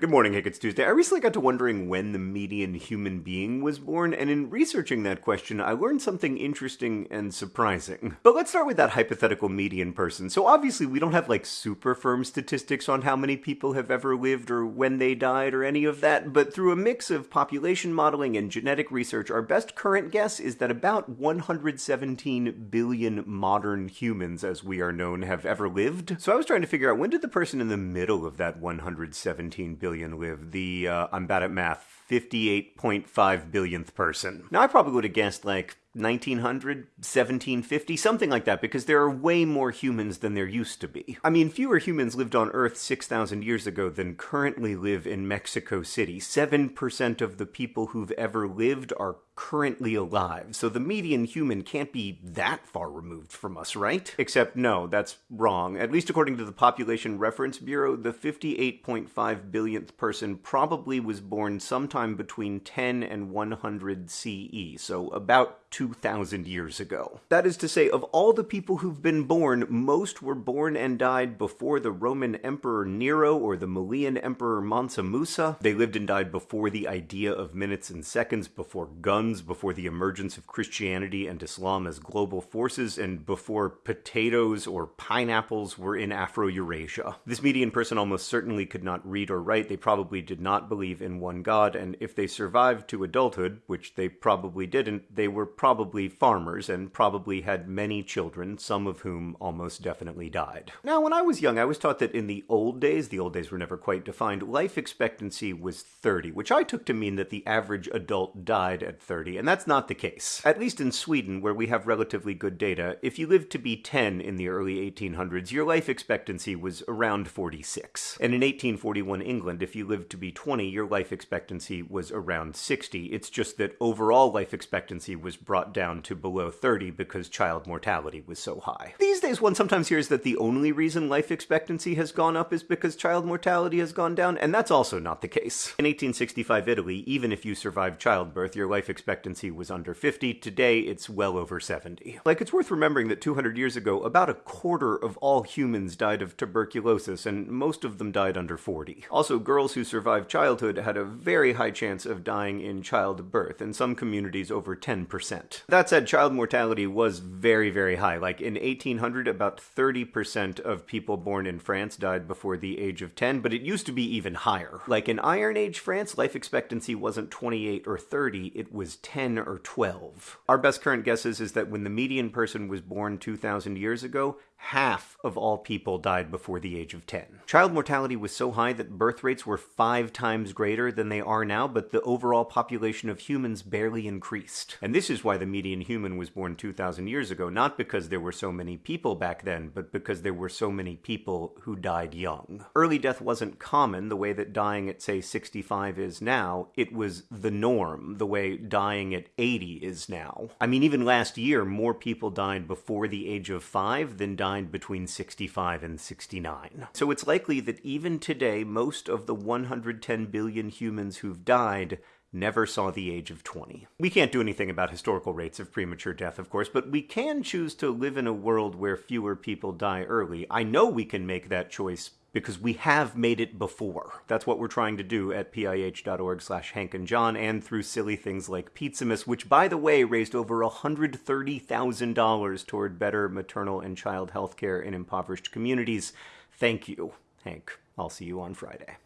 Good morning, Hank. It's Tuesday. I recently got to wondering when the median human being was born, and in researching that question, I learned something interesting and surprising. But let's start with that hypothetical median person. So obviously, we don't have like super firm statistics on how many people have ever lived or when they died or any of that, but through a mix of population modeling and genetic research, our best current guess is that about 117 billion modern humans, as we are known, have ever lived. So I was trying to figure out when did the person in the middle of that 117 billion billion live. The uh, I'm bad at math. 58.5 billionth person. Now I probably would have guessed like 1900, 1750, something like that, because there are way more humans than there used to be. I mean, fewer humans lived on Earth 6,000 years ago than currently live in Mexico City. 7% of the people who've ever lived are currently alive, so the median human can't be that far removed from us, right? Except, no, that's wrong. At least according to the Population Reference Bureau, the 58.5 billionth person probably was born sometime between 10 and 100 CE, so about 2,000 years ago. That is to say, of all the people who've been born, most were born and died before the Roman Emperor Nero or the Malian Emperor Mansa Musa. They lived and died before the idea of minutes and seconds, before guns, before the emergence of Christianity and Islam as global forces, and before potatoes or pineapples were in Afro-Eurasia. This median person almost certainly could not read or write. They probably did not believe in one god, and if they survived to adulthood, which they probably didn't, they were probably farmers and probably had many children, some of whom almost definitely died. Now, when I was young, I was taught that in the old days, the old days were never quite defined, life expectancy was 30, which I took to mean that the average adult died at 30, and that's not the case. At least in Sweden, where we have relatively good data, if you lived to be 10 in the early 1800s, your life expectancy was around 46. And in 1841 England, if you lived to be 20, your life expectancy was around 60. It's just that overall life expectancy was brought down to below 30 because child mortality was so high. These days, one sometimes hears that the only reason life expectancy has gone up is because child mortality has gone down, and that's also not the case. In 1865 Italy, even if you survived childbirth, your life expectancy was under 50. Today, it's well over 70. Like, it's worth remembering that 200 years ago, about a quarter of all humans died of tuberculosis, and most of them died under 40. Also, girls who survived childhood had a very high chance of dying in childbirth, in some communities over 10%. That said, child mortality was very, very high. Like in 1800, about 30% of people born in France died before the age of 10, but it used to be even higher. Like in Iron Age France, life expectancy wasn't 28 or 30, it was 10 or 12. Our best current guesses is that when the median person was born 2,000 years ago, half of all people died before the age of 10. Child mortality was so high that birth rates were five times greater than they are now, but the overall population of humans barely increased. And this is why the median human was born 2,000 years ago, not because there were so many people back then, but because there were so many people who died young. Early death wasn't common the way that dying at, say, 65 is now. It was the norm, the way dying at 80 is now. I mean, even last year, more people died before the age of 5 than died died between 65 and 69. So it's likely that even today, most of the 110 billion humans who've died never saw the age of 20. We can't do anything about historical rates of premature death, of course, but we can choose to live in a world where fewer people die early. I know we can make that choice because we have made it before. That's what we're trying to do at pih.org slash Hank and John and through silly things like Pizzamas, which by the way raised over $130,000 toward better maternal and child health care in impoverished communities. Thank you, Hank. I'll see you on Friday.